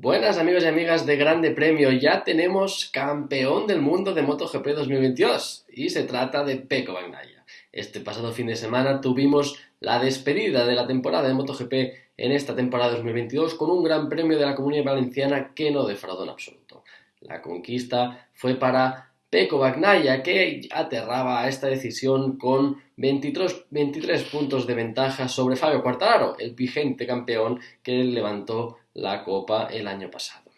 Buenas amigos y amigas de Grande Premio, ya tenemos campeón del mundo de MotoGP 2022 y se trata de Pecco Bagnaia. Este pasado fin de semana tuvimos la despedida de la temporada de MotoGP en esta temporada 2022 con un gran premio de la Comunidad Valenciana que no defraudó en absoluto. La conquista fue para Peco Bagnaia, que aterraba a esta decisión con 23, 23, puntos de ventaja sobre Fabio Quartararo, el vigente campeón que levantó la copa el año pasado.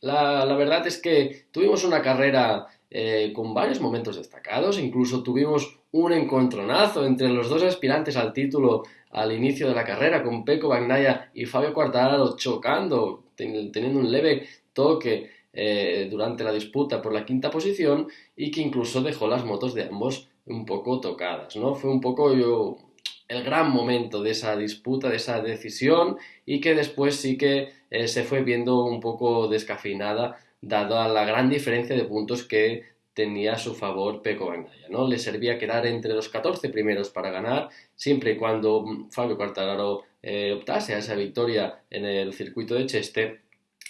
La, verdad es que tuvimos una carrera eh, con varios momentos destacados, incluso tuvimos un encontronazo entre los dos aspirantes al título al inicio de la carrera, con Peco Bagnaia y Fabio Quartararo chocando, teniendo un leve toque eh, durante la disputa por la quinta posición y que incluso dejó las motos de ambos un poco tocadas, ¿no? Fue un poco yo, el gran momento de esa disputa, de esa decisión y que después sí que eh, se fue viendo un poco descafeinada dada la gran diferencia de puntos que tenía a su favor Peco Bagnaia, ¿no? Le servía quedar entre los 14 primeros para ganar, siempre y cuando Fabio Quartararo eh, optase a esa victoria en el circuito de Cheste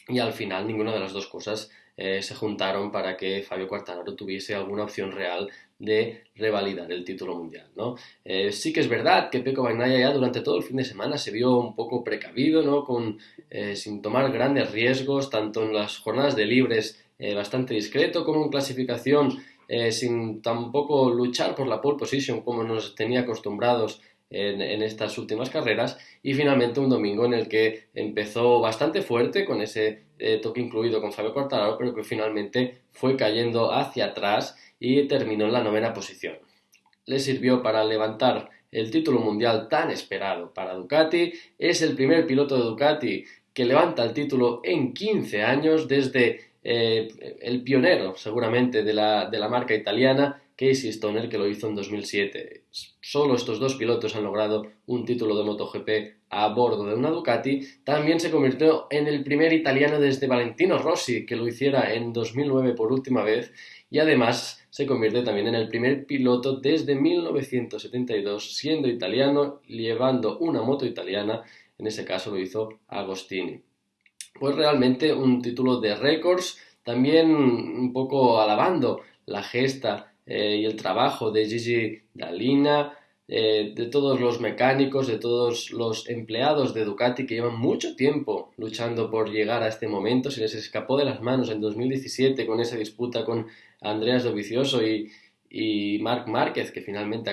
y al final ninguna de las dos cosas eh, se juntaron para que Fabio Quartararo tuviese alguna opción real de revalidar el título mundial. ¿no? Eh, sí que es verdad que Peco Bagnaia ya durante todo el fin de semana se vio un poco precavido, ¿no? Con, eh, sin tomar grandes riesgos, tanto en las jornadas de libres bastante discreto como en clasificación, sin tampoco luchar por la pole position como nos tenía acostumbrados en, estas últimas carreras y finalmente un domingo en el que empezó bastante fuerte con ese eh, toque incluido con Fabio Quartararo pero que finalmente fue cayendo hacia atrás y terminó en la novena posición. Le sirvió para levantar el título mundial tan esperado para Ducati, es el primer piloto de Ducati que levanta el título en 15 años desde eh, el pionero seguramente de la, de la marca italiana Casey Stoner, que lo hizo en 2007. Solo estos dos pilotos han logrado un título de MotoGP a bordo de una Ducati. También se convirtió en el primer italiano desde Valentino Rossi, que lo hiciera en 2009 por última vez. Y además se convierte también en el primer piloto desde 1972, siendo italiano, llevando una moto italiana. En ese caso lo hizo Agostini. Pues realmente un título de récords, también un poco alabando la gesta eh, y el trabajo de Gigi Dalina, eh, de todos los mecánicos, de todos los empleados de Ducati que llevan mucho tiempo luchando por llegar a este momento. Se les escapó de las manos en 2017 con esa disputa con Andreas Dovizioso y, y Marc Márquez, que finalmente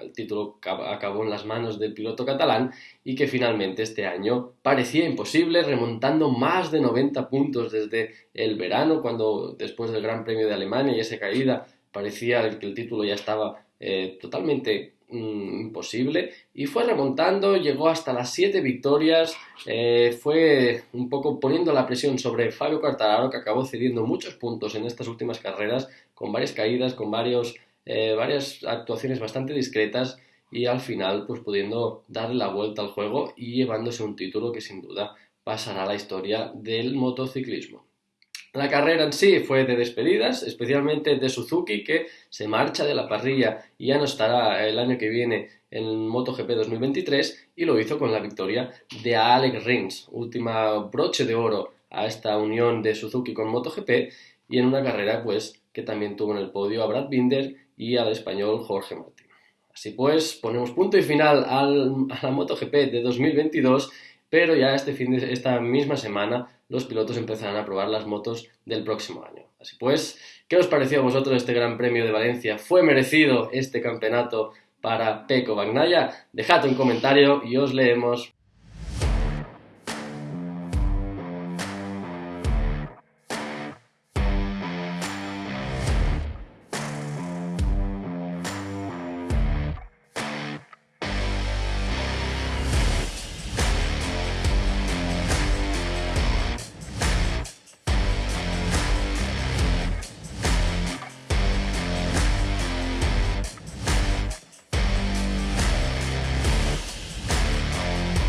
el título acabó en las manos del piloto catalán y que finalmente este año parecía imposible, remontando más de 90 puntos desde el verano, cuando después del Gran Premio de Alemania y esa caída parecía que el título ya estaba eh, totalmente mm, imposible y fue remontando, llegó hasta las siete victorias, eh, fue un poco poniendo la presión sobre Fabio Quartararo que acabó cediendo muchos puntos en estas últimas carreras con varias caídas, con varios, eh, varias actuaciones bastante discretas y al final pues pudiendo darle la vuelta al juego y llevándose un título que sin duda pasará a la historia del motociclismo. La carrera en sí fue de despedidas, especialmente de Suzuki, que se marcha de la parrilla y ya no estará el año que viene en MotoGP 2023, y lo hizo con la victoria de Alex Rins, última broche de oro a esta unión de Suzuki con MotoGP, y en una carrera pues que también tuvo en el podio a Brad Binder y al español Jorge Martín. Así pues, ponemos punto y final al, a la MotoGP de 2022 pero ya este fin de, esta misma semana los pilotos empezarán a probar las motos del próximo año. Así pues, ¿qué os pareció a vosotros este Gran Premio de Valencia? ¿Fue merecido este campeonato para Peco Bagnaya? Dejad un comentario y os leemos.